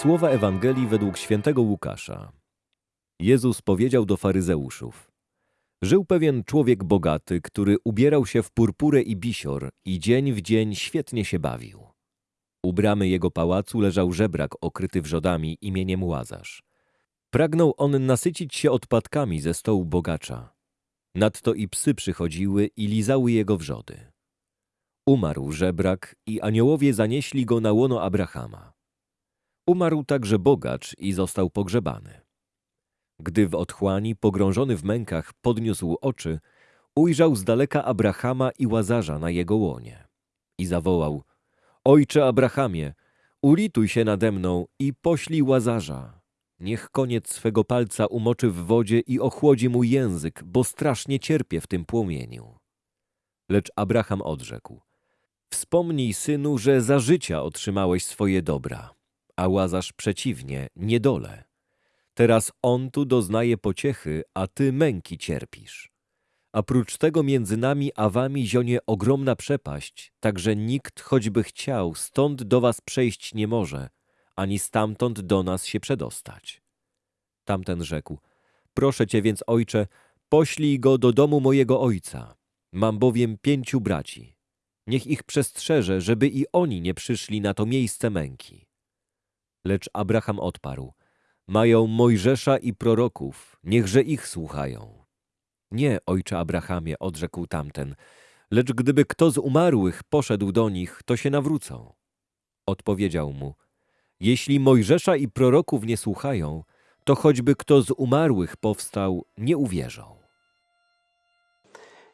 Słowa Ewangelii według świętego Łukasza. Jezus powiedział do faryzeuszów. Żył pewien człowiek bogaty, który ubierał się w purpurę i bisior i dzień w dzień świetnie się bawił. U bramy jego pałacu leżał żebrak okryty wrzodami imieniem Łazarz. Pragnął on nasycić się odpadkami ze stołu bogacza. Nadto i psy przychodziły i lizały jego wrzody. Umarł żebrak i aniołowie zanieśli go na łono Abrahama. Umarł także bogacz i został pogrzebany. Gdy w otchłani, pogrążony w mękach, podniósł oczy, ujrzał z daleka Abrahama i Łazarza na jego łonie. I zawołał, Ojcze Abrahamie, ulituj się nade mną i poślij Łazarza. Niech koniec swego palca umoczy w wodzie i ochłodzi mój język, bo strasznie cierpię w tym płomieniu. Lecz Abraham odrzekł, Wspomnij, synu, że za życia otrzymałeś swoje dobra, a Łazarz przeciwnie, niedole. Teraz on tu doznaje pociechy, a ty męki cierpisz. A prócz tego między nami a wami zionie ogromna przepaść, tak że nikt, choćby chciał, stąd do was przejść nie może, ani stamtąd do nas się przedostać. Tamten rzekł, proszę cię więc, ojcze, poślij go do domu mojego ojca. Mam bowiem pięciu braci. Niech ich przestrzeże, żeby i oni nie przyszli na to miejsce męki. Lecz Abraham odparł, mają Mojżesza i proroków, niechże ich słuchają. Nie, ojcze Abrahamie, odrzekł tamten, lecz gdyby kto z umarłych poszedł do nich, to się nawrócą. Odpowiedział mu, jeśli Mojżesza i proroków nie słuchają, to choćby kto z umarłych powstał, nie uwierzą.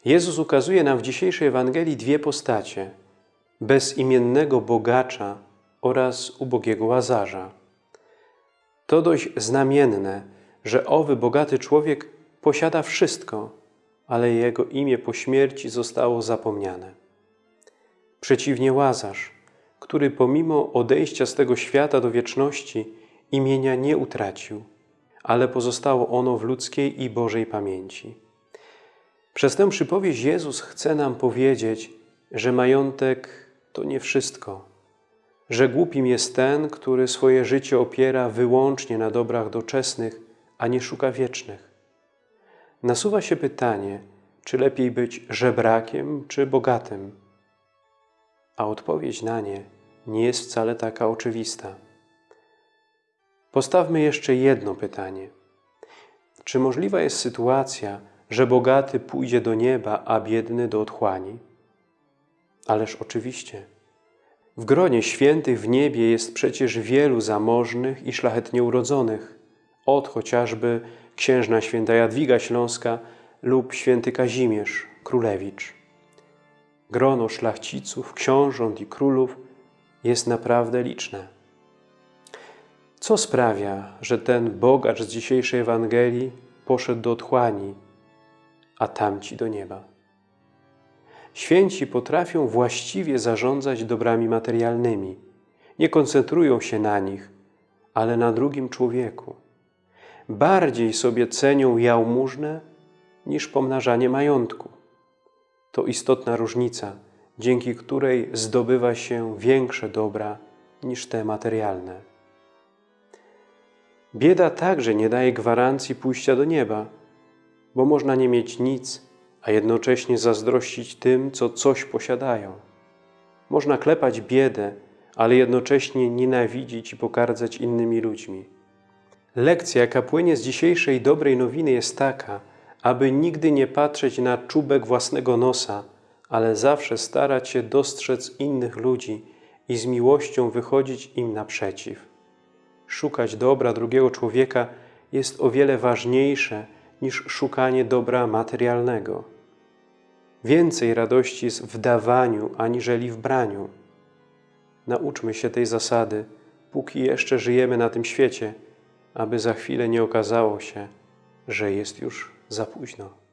Jezus ukazuje nam w dzisiejszej Ewangelii dwie postacie: bezimiennego bogacza oraz ubogiego łazarza. To dość znamienne, że owy bogaty człowiek posiada wszystko, ale jego imię po śmierci zostało zapomniane. Przeciwnie łazarz, który pomimo odejścia z tego świata do wieczności imienia nie utracił, ale pozostało ono w ludzkiej i Bożej pamięci. Przez tę przypowieść Jezus chce nam powiedzieć, że majątek to nie wszystko, że głupim jest ten, który swoje życie opiera wyłącznie na dobrach doczesnych, a nie szuka wiecznych. Nasuwa się pytanie, czy lepiej być żebrakiem, czy bogatym? A odpowiedź na nie nie jest wcale taka oczywista. Postawmy jeszcze jedno pytanie. Czy możliwa jest sytuacja, że bogaty pójdzie do nieba, a biedny do otchłani? Ależ oczywiście. W gronie świętych w niebie jest przecież wielu zamożnych i szlachetnie urodzonych, od chociażby księżna święta Jadwiga Śląska lub święty Kazimierz Królewicz. Grono szlachciców, książąt i królów jest naprawdę liczne. Co sprawia, że ten bogacz z dzisiejszej Ewangelii poszedł do otchłani, a tamci do nieba? Święci potrafią właściwie zarządzać dobrami materialnymi. Nie koncentrują się na nich, ale na drugim człowieku. Bardziej sobie cenią jałmużnę niż pomnażanie majątku. To istotna różnica, dzięki której zdobywa się większe dobra niż te materialne. Bieda także nie daje gwarancji pójścia do nieba, bo można nie mieć nic, a jednocześnie zazdrościć tym, co coś posiadają. Można klepać biedę, ale jednocześnie nienawidzić i pokardzać innymi ludźmi. Lekcja, jaka płynie z dzisiejszej dobrej nowiny jest taka, aby nigdy nie patrzeć na czubek własnego nosa, ale zawsze starać się dostrzec innych ludzi i z miłością wychodzić im naprzeciw. Szukać dobra drugiego człowieka jest o wiele ważniejsze niż szukanie dobra materialnego. Więcej radości jest w dawaniu, aniżeli w braniu. Nauczmy się tej zasady, póki jeszcze żyjemy na tym świecie, aby za chwilę nie okazało się, że jest już za późno.